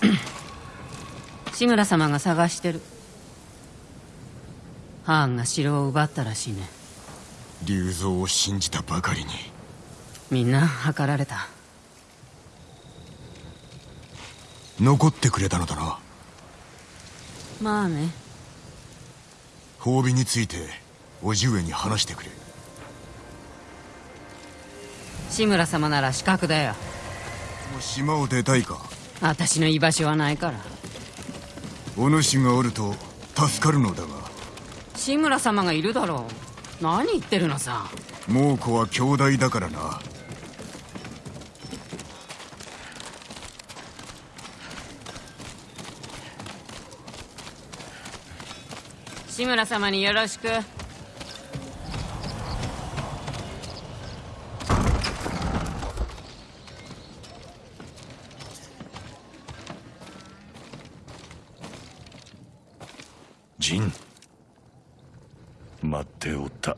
志村様が探してる。ハーンが城を奪ったらしいね。竜蔵を信じたばかりに。みんな計られた。残ってくれたのだな。まあね。褒美について叔父上に話してくれ。志村様なら資格だよ。もう島を出たいか？私の居場所はないから。お主がおると助かるのだが。志村様がいるだろう。何言ってるのさ。猛虎は兄弟だからな。志村様によろしく陣待っておった。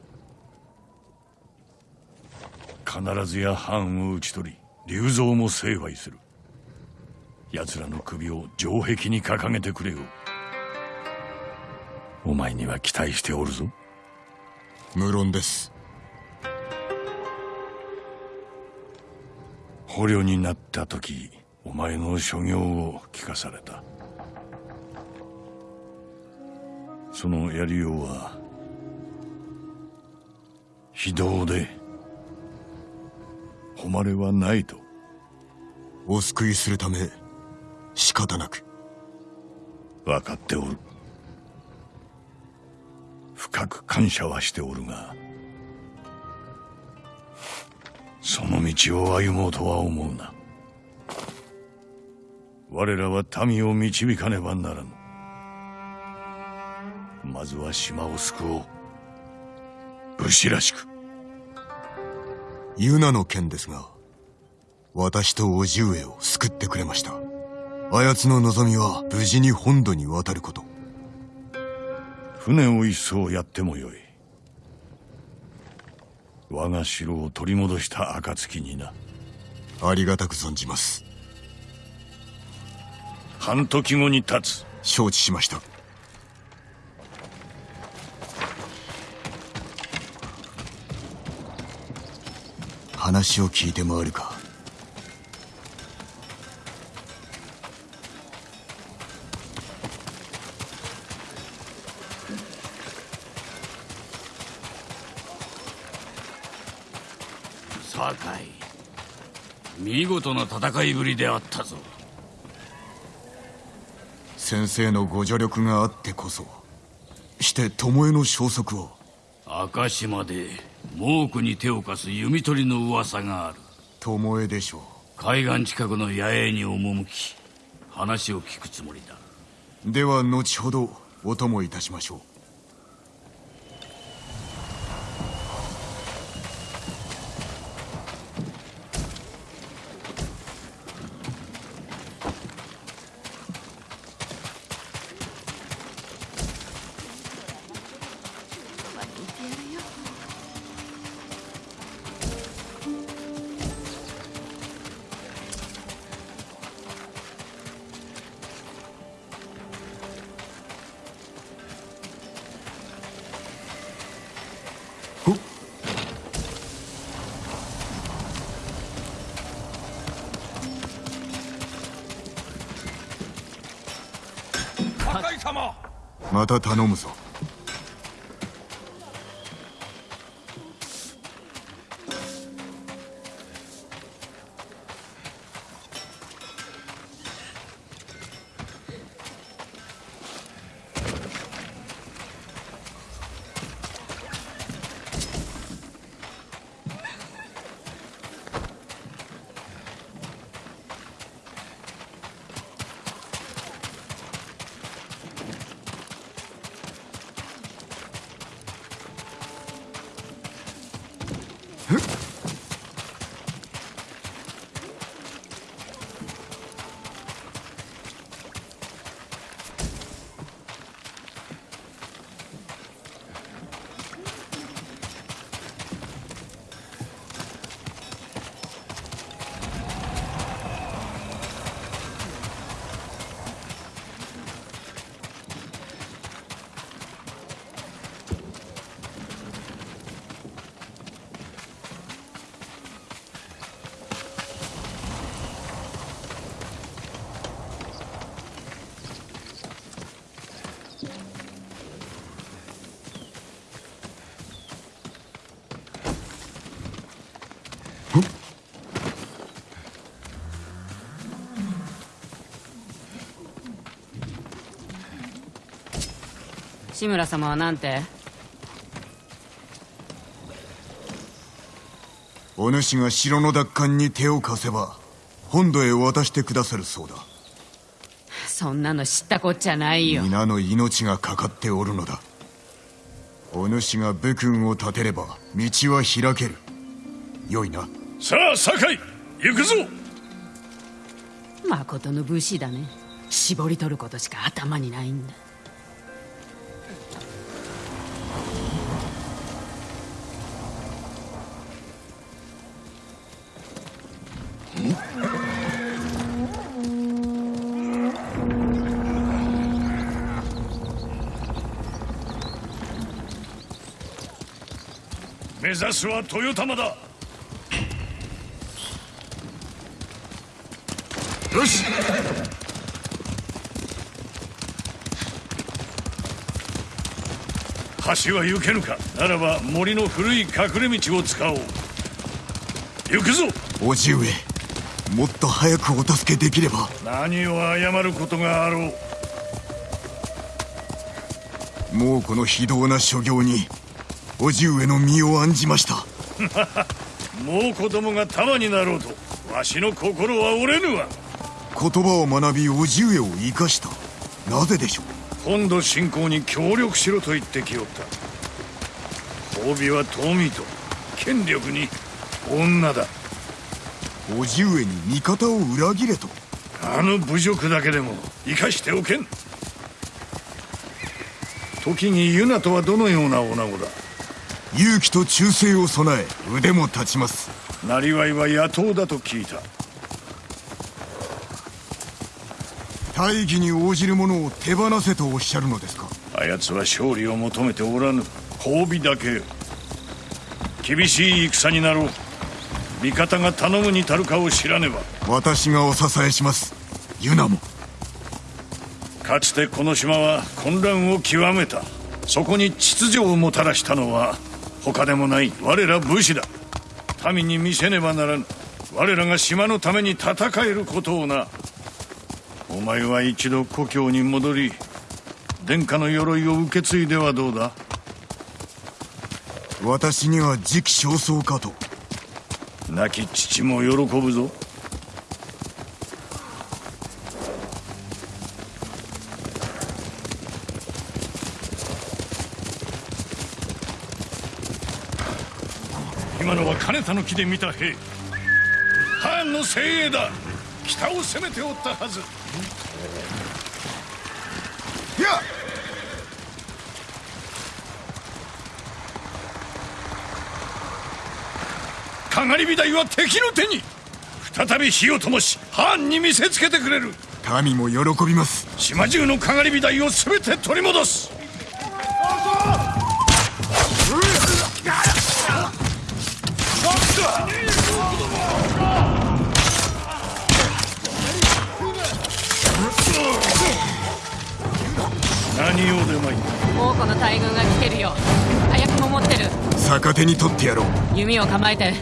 必ずや藩を討ち取り龍蔵も成敗する。奴らの首を城壁に掲げてくれよ。お前には期待しておるぞ。無論です。捕虜になった時お前の所業を聞かされたそのやりようは非道で誉れはないと。お救いするため仕方なく。分かっておる。深く感謝はしておるがその道を歩もうとは思うな。我らは民を導かねばならぬまずは島を救おう。武士らしく。ユナの件ですが私と叔父上を救ってくれました。あやつの望みは無事に本土に渡ること。船を一艘やってもよい。我が城を取り戻した暁にな。ありがたく存じます。半時後に立つ。承知しました話を聞いて回るか。酒井見事な戦いぶりであったぞ。先生のご助力があってこそして巴の消息を。明島で猛虎に手を貸す弓取りの噂がある。巴でしょ海岸近くの野営に赴き話を聞くつもりだ。うでは後ほどお供いたしましょうまた頼むぞ。志村様はなんて？お主が城の奪還に手を貸せば本土へ渡してくださるそうだ。そんなの知ったこっちゃないよ。皆の命がかかっておるのだ。お主が武君を立てれば道は開ける。よいな。さあ酒井行くぞ。誠の武士だね。絞り取ることしか頭にないんだ指すは豊玉だ。よし。橋は行けぬか。ならば森の古い隠れ道を使おう。行くぞ。叔父上もっと早くお助けできれば。何を謝ることがあろう。もうこの非道な所業に叔父上の身を案じました。もう子供が玉になろうとわしの心は折れぬわ。言葉を学び叔父上を生かした。なぜでしょう？本土侵攻に協力しろと言ってきおった。褒美は富と権力に女だ。叔父上に味方を裏切れと。あの侮辱だけでも生かしておけん。時にユナとはどのような女子だ？勇気と忠誠を備え腕も立ちます。なりわいは野党だと聞いた。大義に応じる者を手放せとおっしゃるのですか？あやつは勝利を求めておらぬ。褒美だけ。厳しい戦になろう。味方が頼むに足るかを知らねば。私がお支えします。ユナも。かつてこの島は混乱を極めた。そこに秩序をもたらしたのは他でもない我ら武士だ。民に見せねばならぬ。我らが島のために戦えることをな。お前は一度故郷に戻り殿下の鎧を受け継いではどうだ？私には時期尚早かと。亡き父も喜ぶぞ金田の木で見た兵。ハーンの精鋭だ。北を攻めておったはず。いやかがり火台は敵の手に。再び火を灯しハーンに見せつけてくれる。民も喜びます。島中のかがり火台を全て取り戻す何用でもいい。王子の大軍が来てるよ。早くも持ってる。逆手に取ってやろう。弓を構えて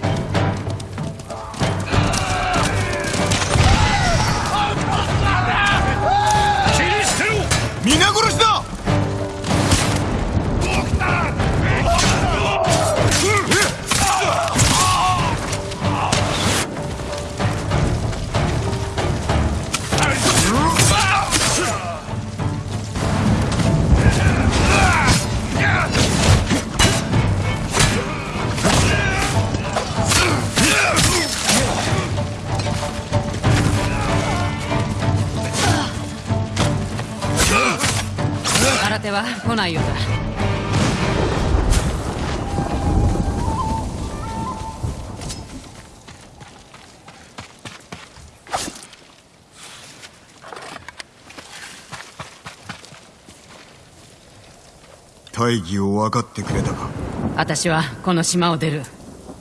大義を分かってくれたか？私はこの島を出る。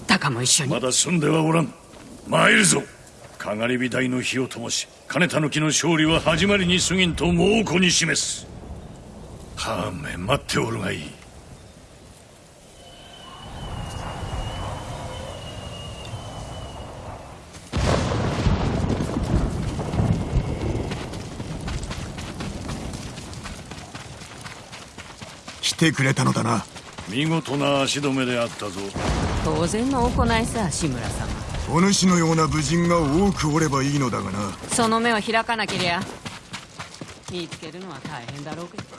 タカも一緒に。まだ済んではおらん。参るぞ。かがり火台の火を灯し金田の木の勝利は始まりに過ぎんと猛虎に示すはあめ待っておるがいい。てくれたのだな。見事な足止めであったぞ。当然の行いさ志村様。お主のような武人が多くおればいいのだがな。その目を開かなけりゃ。見つけるのは大変だろうけど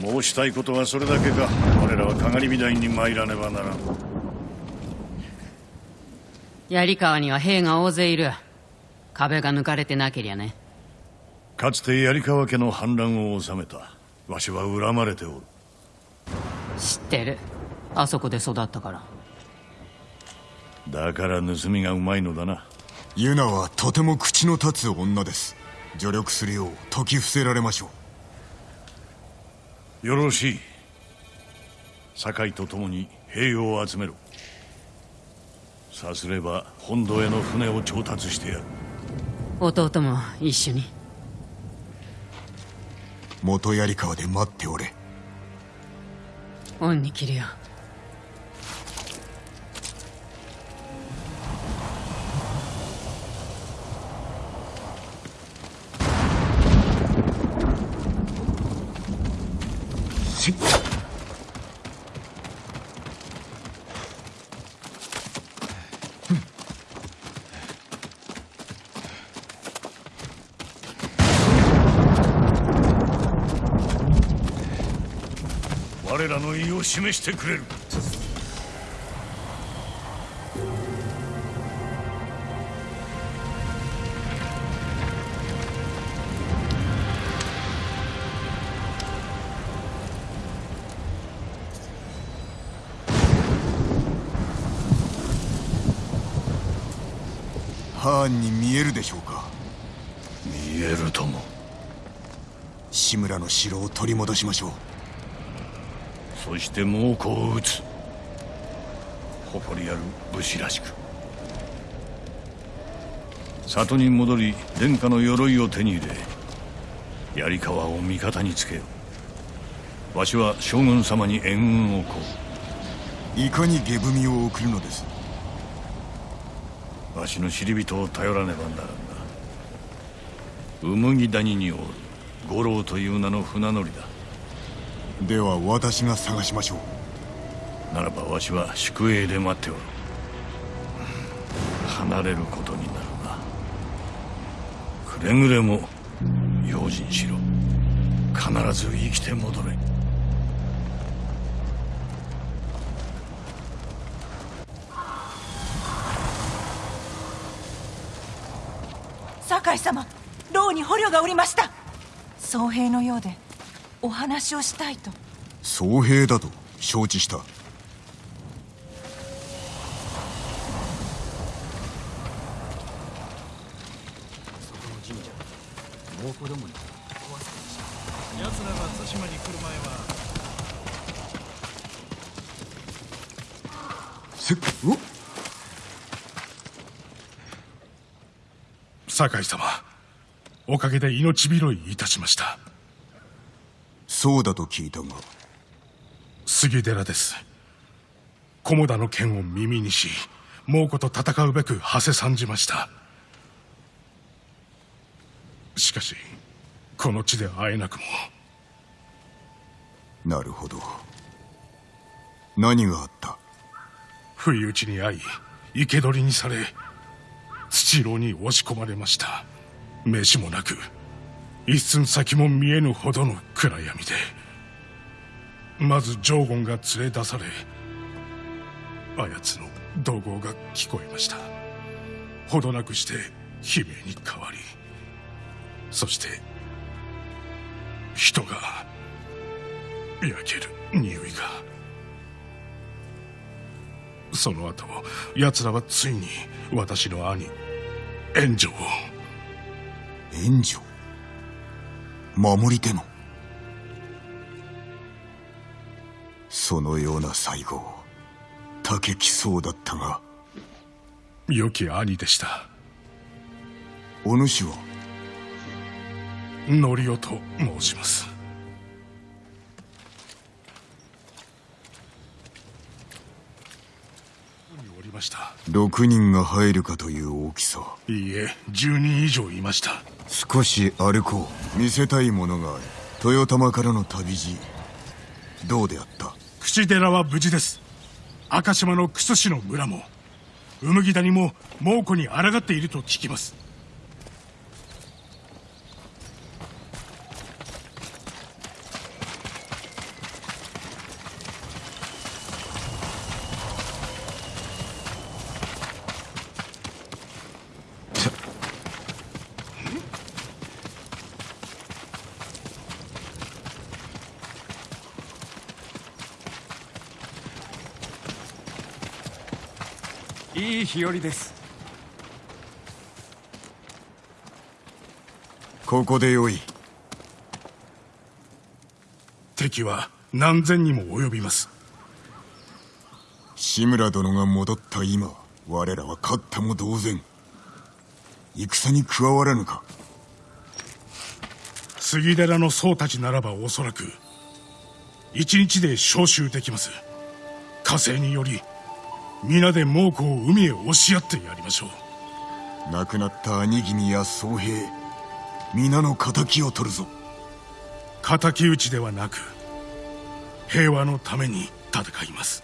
申したいことはそれだけか。我らはかがり火台に参らねばならん。槍川には兵が大勢いる。壁が抜かれてなけりゃね。かつて槍川家の反乱を収めた。わしは恨まれておる。知ってる。あそこで育ったから。だから盗みがうまいのだな。ユナはとても口の立つ女です。助力するよう説き伏せられましょうよろしい。酒井と共に兵を集めろ。さすれば本土への船を調達してやる。弟も一緒に。元槍川で待っておれ。恩に切るよ我らの意を示してくれる。ハーンに見えるでしょうか？見えるとも。志村の城を取り戻しましょうそして猛虎を撃つ。誇りある武士らしく。里に戻り殿下の鎧を手に入れ槍川を味方につけよ。わしは将軍様に援軍をこいかに下踏みを送るのです？うわしの知り人を頼らねばならんな。麦谷におる五郎という名の船乗りだでは私が探しましょう。ならばわしは宿営で待っておる。離れることになるな。くれぐれも用心しろ。必ず生きて戻れ。酒井様牢に捕虜がおりました。僧兵のようでお話をしたいと。僧兵だと承知した。せっお酒井様おかげで命拾いいたしましたそうだと聞いたが。杉寺です。菰田の剣を耳にし猛虎と戦うべく馳せ参じました。しかしこの地で会えなくも。なるほど。何があった？不意打ちに遭い生け捕りにされ土牢に押し込まれました。飯もなく一寸先も見えぬほどの暗闇でまずジョーゴンが連れ出されあやつの怒号が聞こえました。ほどなくして悲鳴に変わりそして人が焼ける匂いが。その後奴らはついに私の兄援助を。援助守り手の。そのような最後竹きそうだったが良き兄でした。お主はノリオと申しますまました。6人が入るかという大きさ。いいえ10人以上いました。少し歩こう。見せたいものがある。豊玉からの旅路。どうであった？口寺は無事です。赤島の楠氏の村も。うむぎ谷も猛虎に抗っていると聞きますいい日和です。ここでよい。敵は何千にも及びます。志村殿が戻った今我らは勝ったも同然戦に加わらぬか。杉寺の僧たちならばおそらく一日で召集できます。火星により皆で猛虎を海へ押し合ってやりましょう。亡くなった兄君や宗平皆の敵を取るぞ。敵討ちではなく平和のために戦います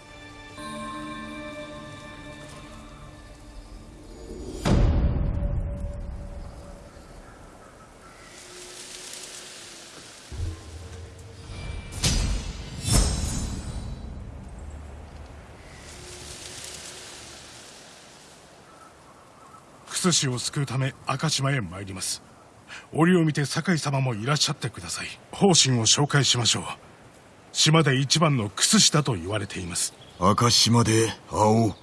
楠氏を救うため赤島へ参ります。折を見て酒井様もいらっしゃってください。方針を紹介しましょう。島で一番の楠氏だと言われています。赤島で会おう